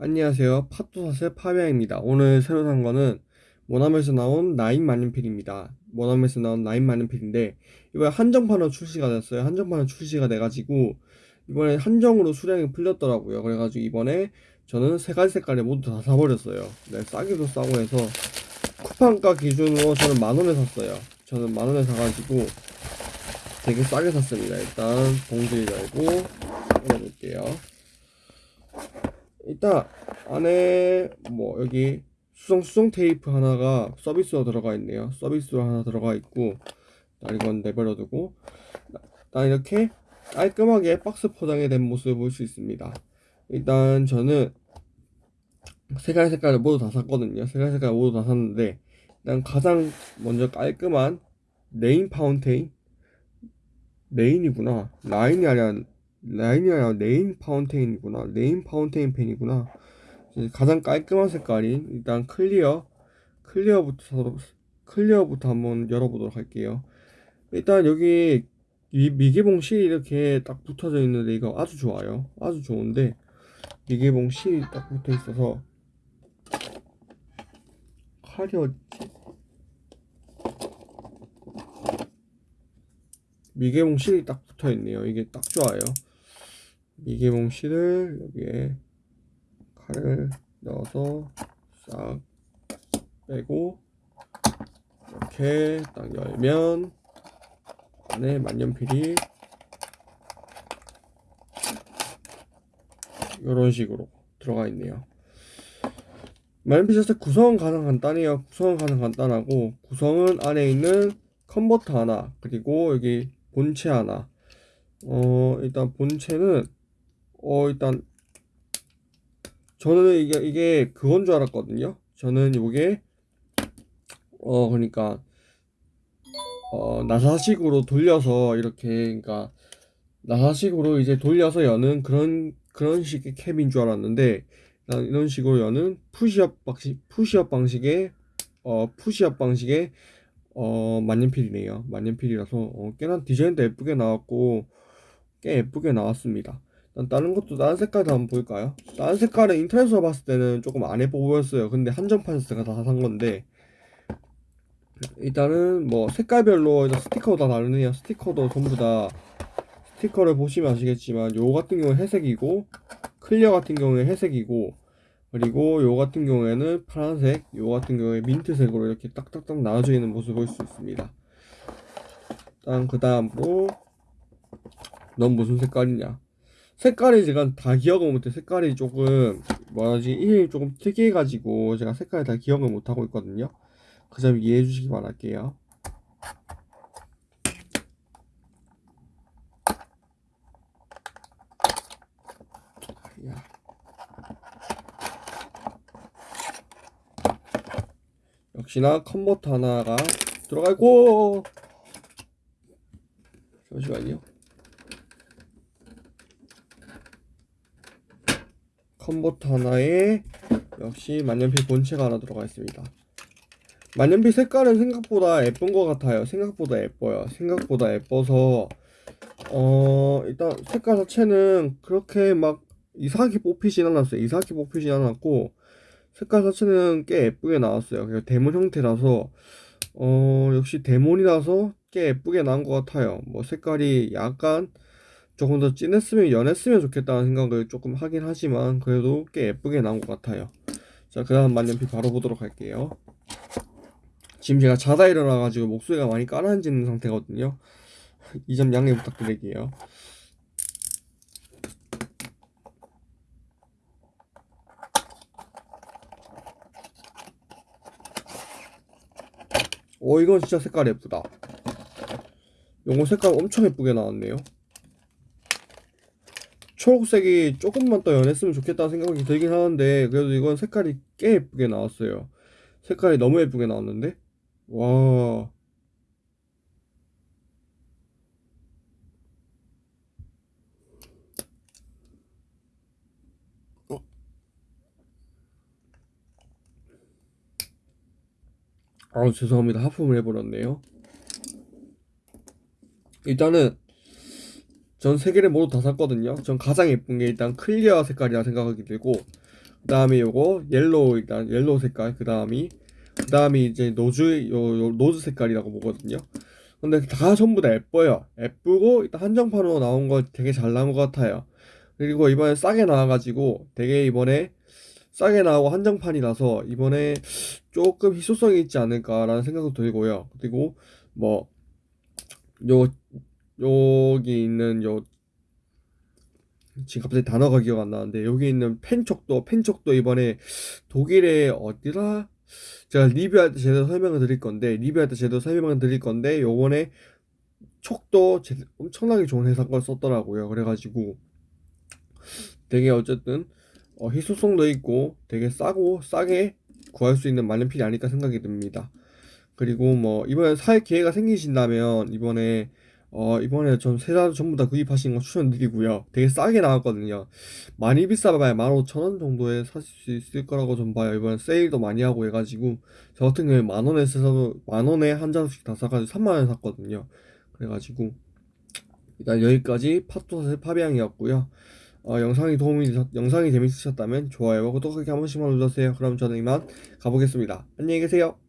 안녕하세요. 팟도사스의 파비앙입니다. 오늘 새로 산 거는 모나멜에서 나온 나인 만년필입니다. 모나멜에서 나온 나인 만년필인데 이번에 한정판으로 출시가 됐어요. 한정판으로 출시가 돼가지고 이번에 한정으로 수량이 풀렸더라고요. 그래가지고 이번에 저는 세 가지 색깔에 모두 다 사버렸어요. 네, 싸기도 싸고 해서 쿠팡가 기준으로 저는 만 원에 샀어요. 저는 만 원에 사가지고 되게 싸게 샀습니다. 일단 봉지 열고 일단 안에 뭐 여기 수성 수성 테이프 하나가 서비스로 들어가 있네요. 서비스로 하나 들어가 있고 이건 내버려 두고 일단 이렇게 깔끔하게 박스 포장이 된 모습을 볼 수 있습니다. 일단 저는 세 가지 색깔을 모두 다 샀거든요. 세 가지 색깔 모두 다 샀는데 일단 가장 먼저 깔끔한 rain fountain rain이구나 line이 아니라 line이 아니라 rain fountain이구나. rain fountain pen이구나. 가장 깔끔한 색깔이 일단 clear clear부터 clear부터 한번 열어보도록 할게요. 일단 여기 이 미개봉 실이 이렇게 딱 붙어져 있는데 이거 아주 좋아요. 아주 좋은데 미개봉 실이 딱 붙어 있어서 칼이 어딨지 미개봉 실이 딱 붙어 있네요. 이게 딱 좋아요 미개봉 실을 여기에 칼을 넣어서 싹 빼고 이렇게 딱 열면 안에 만년필이 이런 식으로 들어가 있네요. 만년필 자체 구성은 가장 간단해요. 구성은 가장 간단하고 구성은 안에 있는 컨버터 하나 그리고 여기 본체 하나. 어 일단 본체는 어 일단 저는 이게 이게 그건 줄 알았거든요. 저는 이게 어 그러니까 어 나사식으로 돌려서 이렇게 그러니까 나사식으로 이제 돌려서 여는 그런 그런 식의 캡인 줄 알았는데 이런 식으로 여는 푸시업 방식 푸시업 방식의 어 푸시업 방식의 어 만년필이네요. 만년필이라서 어, 꽤나 디자인도 예쁘게 나왔고 꽤 예쁘게 나왔습니다. 다른 것도 다른 색깔도 한번 볼까요? 다른 색깔은 인터넷으로 봤을 때는 조금 안 예뻐 보였어요. 근데 한정판에서 제가 다 산 건데 일단은 뭐 색깔별로 스티커도 다 다르네요. 스티커도 전부 다 스티커를 보시면 아시겠지만 요 같은 경우는 회색이고 클리어 같은 경우에 회색이고 그리고 요 같은 경우에는 파란색 요 같은 경우에 민트색으로 이렇게 딱딱딱 나눠져 있는 모습을 볼 수 있습니다. 일단 그 다음으로 넌 무슨 색깔이냐 색깔이 제가 다 기억을 못해. 색깔이 조금 뭐라지 이 조금 특이해가지고 제가 색깔을 다 기억을 못하고 있거든요. 그 점 이해해 주시기 바랄게요. 역시나 컨버터 하나가 들어가고! 잠시만요 컨버터 하나에 역시 만년필 본체가 하나 들어가 있습니다. 만년필 색깔은 생각보다 예쁜 것 같아요. 생각보다 예뻐요. 생각보다 예뻐서 어 일단 색깔 자체는 그렇게 막 이상하게 뽑히진 않았어요. 이상하게 뽑히진 않았고 색깔 자체는 꽤 예쁘게 나왔어요. 그리고 데몬 형태라서 어 역시 데몬이라서 꽤 예쁘게 나온 것 같아요. 뭐 색깔이 약간 조금 더 진했으면 연했으면 좋겠다는 생각을 조금 하긴 하지만 그래도 꽤 예쁘게 나온 것 같아요. 자 그 다음 만년필 바로 보도록 할게요. 지금 제가 자다 일어나 가지고 목소리가 많이 까라앉는 상태거든요. 이 점 양해 부탁드릴게요. 오 이건 진짜 색깔 예쁘다. 요거 색깔 엄청 예쁘게 나왔네요 초록색이 조금만 더 연했으면 좋겠다는 생각이 들긴 하는데 그래도 이건 색깔이 꽤 예쁘게 나왔어요. 색깔이 너무 예쁘게 나왔는데? 와. 어? 아 죄송합니다. 하품을 해버렸네요. 일단은 전 세 개를 모두 다 샀거든요. 전 가장 예쁜 게 일단 clear 색깔이라 생각하기 들고 그 다음에 요거 yellow 일단 yellow 색깔 그 다음이 그 다음이 이제 rose 요, 요 rose 색깔이라고 보거든요. 근데 다 전부 다 예뻐요. 예쁘고 일단 한정판으로 나온 거 되게 잘 나온 것 같아요. 그리고 이번에 싸게 나와가지고 되게 이번에 싸게 나오고 한정판이라서 이번에 조금 희소성이 있지 않을까라는 생각도 들고요. 그리고 뭐요 여기 있는 요 지금 갑자기 단어가 기억 안 나는데 여기 있는 펜촉도 펜촉도 이번에 독일의 어디라? 제가 리뷰할 때 제대로 설명을 드릴 건데 리뷰할 때 제대로 설명을 드릴 건데 요번에 촉도 제- 엄청나게 좋은 회사 걸 썼더라고요. 그래가지고 되게 어쨌든 어, 희소성도 있고 되게 싸고 싸게 구할 수 있는 만년필이 아닐까 생각이 듭니다. 그리고 뭐 이번에 살 기회가 생기신다면 이번에 어 이번에 전 세달 전부 다 구입하시는 거 추천드리고요. 되게 싸게 나왔거든요. 많이 비싸봐야 15,000원 정도에 사실 수 있을 거라고 좀 봐요. 이번에 세일도 많이 하고 해가지고 저 같은 경우에 만 원에 써서 만 원에 한 잔씩 다 사가지고 3만 원에 샀거든요. 그래가지고 일단 여기까지 팟도사의 파비앙이었고요. 어, 영상이 도움이 영상이 재밌으셨다면 좋아요와 구독하기 한 번씩만 눌러주세요. 그럼 저는 이만 가보겠습니다. 안녕히 계세요.